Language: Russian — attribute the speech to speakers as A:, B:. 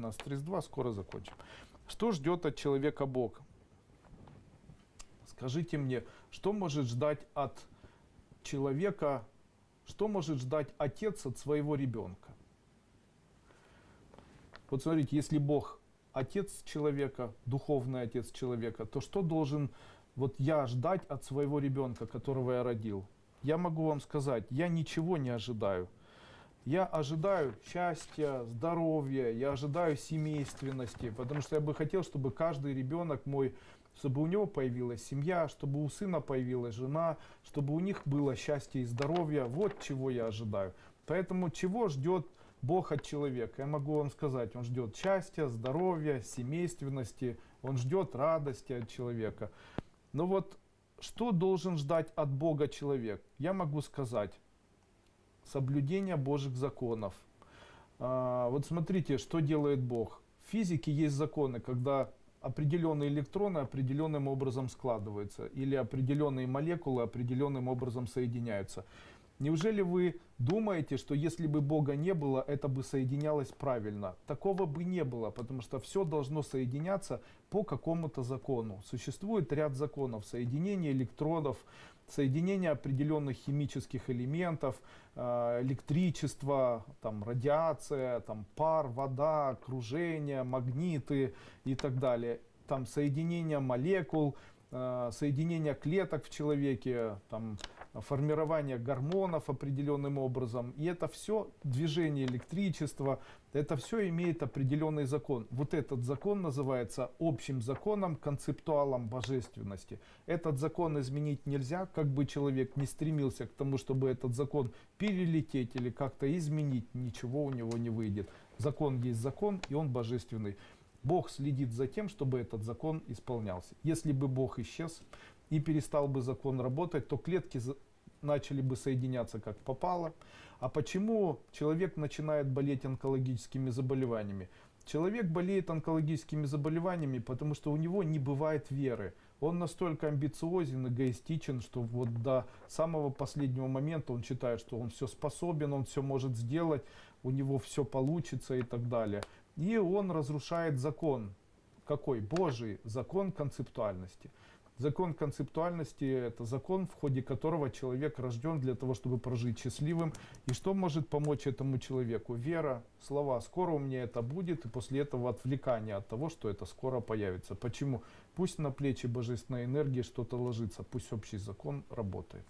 A: 19.32, скоро закончим. Что ждет от человека Бог? Скажите мне, что может ждать от человека, что может ждать отец от своего ребенка? Вот смотрите, если Бог отец человека, духовный отец человека, то что должен вот я ждать от своего ребенка, которого я родил? Я могу вам сказать, я ничего не ожидаю. Я ожидаю счастья, здоровья, я ожидаю семейственности, потому что я бы хотел, чтобы каждый ребенок мой, чтобы у него появилась семья, чтобы у сына появилась жена, чтобы у них было счастье и здоровье. Вот чего я ожидаю. Поэтому чего ждет Бог от человека? Я могу вам сказать, Он ждет счастья, здоровья, семейственности, Он ждет радости от человека. Но вот что должен ждать от Бога человек? Я могу сказать, соблюдение Божьих законов. А, вот смотрите, что делает Бог. В физике есть законы, когда определенные электроны определенным образом складываются, или определенные молекулы определенным образом соединяются. Неужели вы думаете, что если бы Бога не было, это бы соединялось правильно? Такого бы не было, потому что все должно соединяться по какому-то закону. Существует ряд законов соединения электронов, соединение определенных химических элементов, э, электричество, там, радиация, там, пар, вода, окружение, магниты и так далее. Там соединение молекул, э, соединение клеток в человеке, там, формирование гормонов определенным образом. И это все движение электричества, это все имеет определенный закон. Вот этот закон называется общим законом, концептуалом божественности. Этот закон изменить нельзя, как бы человек не стремился к тому, чтобы этот закон перелететь или как-то изменить, ничего у него не выйдет. Закон есть закон, и он божественный. Бог следит за тем, чтобы этот закон исполнялся. Если бы Бог исчез, и перестал бы закон работать, то клетки начали бы соединяться как попало. А почему человек начинает болеть онкологическими заболеваниями? Человек болеет онкологическими заболеваниями, потому что у него не бывает веры. Он настолько амбициозен, эгоистичен, что вот до самого последнего момента он считает, что он все способен, он все может сделать, у него все получится и так далее. И он разрушает закон. Какой? Божий закон концептуальности. Закон концептуальности – это закон, в ходе которого человек рожден для того, чтобы прожить счастливым. И что может помочь этому человеку? Вера, слова «скоро у меня это будет», и после этого отвлекание от того, что это скоро появится. Почему? Пусть на плечи божественной энергии что-то ложится, пусть общий закон работает.